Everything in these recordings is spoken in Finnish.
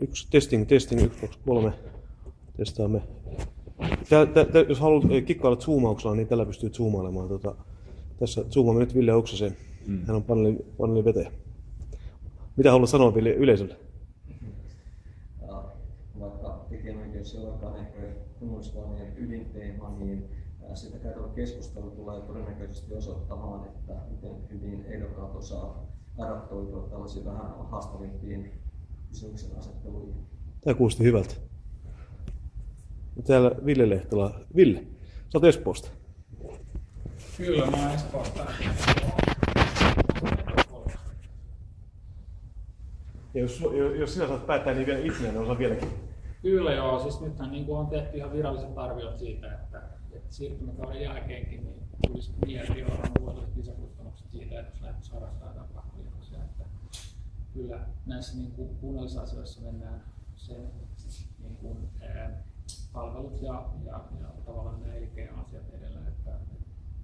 Yksi testing, testing, yksi, kaksi, kolme. Testaamme. Tää, tää, tää, jos haluat eh, kikkailla zoomauksella, niin tällä pystyy zoomailemaan. Tota, tässä zoomaamme nyt Ville Oksasen. Mm. Hän on paneeli, paneeli vetäjä. Mitä haluat sanoa Ville yleisölle? Ja vaikka tekijänoikeus ei olekaan ehkä kunnallisvaalien ydinteema, niin sitä käytävä keskustelu tulee todennäköisesti osoittamaan, että miten hyvin ehdokkaat osaa adaptoitua tällaisiin vähän haastavimpiin. Tämä kuulosti hyvältä. Täällä Ville Lehtola. Ville, sä oot Espoosta. Kyllä, mä oon Espoosta. Ja jos, jos sinä saat päättää, niin vielä itsenäinen osa vieläkin. Kyllä joo, siis nythän niin on tehty ihan viralliset arviot siitä, että, että siirtymäkauden jälkeenkin niin tulisi miljardi euroa vuodelliset lisäkustannukset siitä, että jos. Että kyllä näissä niin kuin kunnallisasioissa mennään sen niin kuin, ää, palvelut ja, ja, ja tavallaan nämä elinkeinoasiat edellä, että, että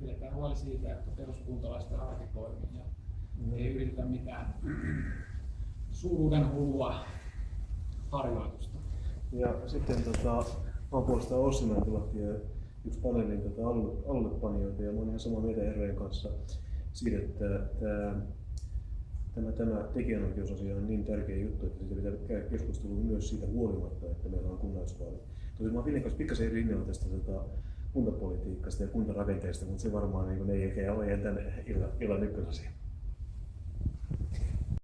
pidetään huoli siitä, että peruskuntalaisten arki toimii ja ei yritetä mitään suuruuden hullua harjoitusta. Ja sitten tota, mä oon puolestaan Ossi Mäntylahti ja yksi paneelin tota, alulle, alullepanijoita ja oon ihan samaa mieltä herrojen kanssa siitä, että tämä, tämä, tämä tekijänoikeusasia on niin tärkeä juttu, että siitä pitää käydä keskustelua myös siitä huolimatta, että meillä on kunnallisvaalit. Tosin mä oon Villen kanssa pikkasen eri linjalla tästä tota, kuntapolitiikasta ja kuntarakenteesta, mutta se varmaan niin ei ehkä ole tämän illan, illan ykkösasia.